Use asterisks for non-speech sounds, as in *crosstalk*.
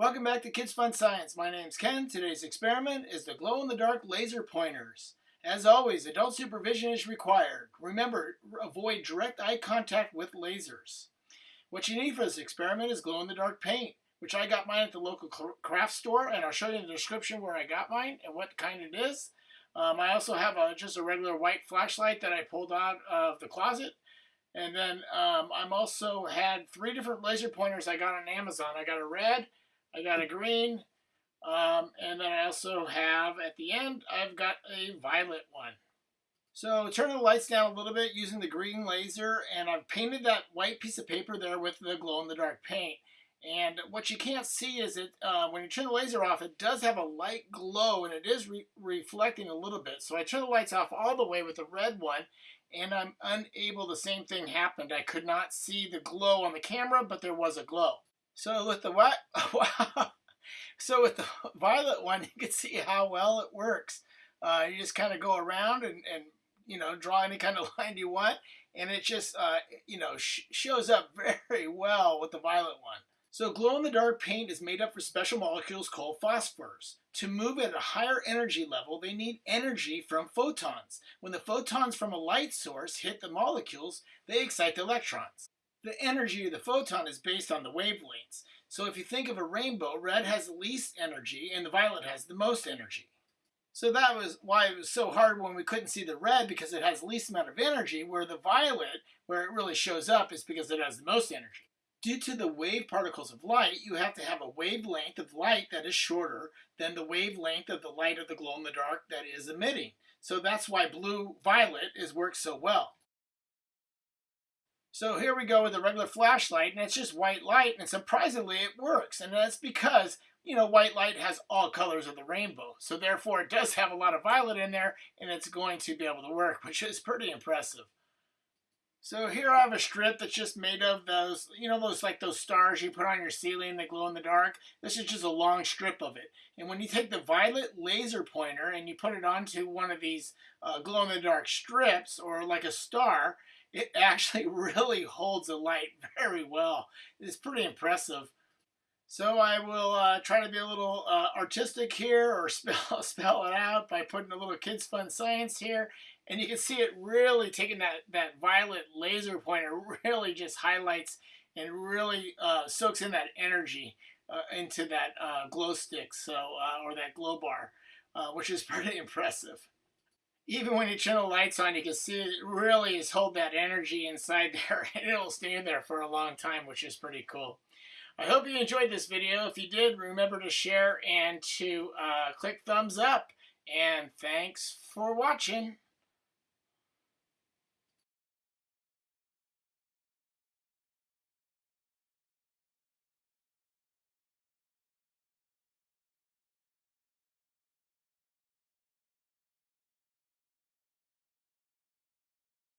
Welcome back to Kids Fun Science. My name's Ken. Today's experiment is the glow-in-the-dark laser pointers. As always, adult supervision is required. Remember, avoid direct eye contact with lasers. What you need for this experiment is glow-in-the-dark paint, which I got mine at the local craft store, and I'll show you in the description where I got mine and what kind it is. Um, I also have a, just a regular white flashlight that I pulled out of the closet. And then um, I'm also had three different laser pointers I got on Amazon. I got a red, I got a green, um, and then I also have, at the end, I've got a violet one. So turn the lights down a little bit using the green laser, and I've painted that white piece of paper there with the glow-in-the-dark paint. And what you can't see is it uh, when you turn the laser off, it does have a light glow, and it is re reflecting a little bit. So I turn the lights off all the way with the red one, and I'm unable, the same thing happened. I could not see the glow on the camera, but there was a glow. So with the what? *laughs* Wow. So with the violet one, *laughs* you can see how well it works. Uh, you just kind of go around and, and, you know, draw any kind of *laughs* line you want. And it just, uh, you know, sh shows up very well with the violet one. So glow-in-the-dark paint is made up for special molecules called phosphors. To move at a higher energy level, they need energy from photons. When the photons from a light source hit the molecules, they excite the electrons. The energy of the photon is based on the wavelengths. So if you think of a rainbow, red has the least energy and the violet has the most energy. So that was why it was so hard when we couldn't see the red because it has the least amount of energy, where the violet, where it really shows up, is because it has the most energy. Due to the wave particles of light, you have to have a wavelength of light that is shorter than the wavelength of the light of the glow-in-the-dark that is emitting. So that's why blue-violet is works so well. So here we go with a regular flashlight, and it's just white light, and surprisingly it works. And that's because, you know, white light has all colors of the rainbow. So therefore it does have a lot of violet in there, and it's going to be able to work, *laughs* which is pretty impressive. So here I have a strip that's just made of those, you know, those like those stars you put on your ceiling that glow in the dark. This is just a long strip of it. And when you take the violet laser pointer and you put it onto one of these uh, glow in the dark strips or like a star, it actually *laughs* really holds the light *laughs* very well. It's pretty impressive. So I will uh, try to be a little uh, artistic here or *laughs* spell, spell it out by putting a little kids fun science here. And you can see it really taking that, that violet laser pointer really just highlights and really uh, soaks in that energy uh, into that uh, glow stick so uh, or that glow bar, which is pretty impressive even when you turn the lights on, you can see it really is hold that energy inside *laughs* there, and it'll stay there for a long time, which is pretty cool. I hope you enjoyed this video. If you did, remember to share and to uh, click thumbs up. And thanks for watching.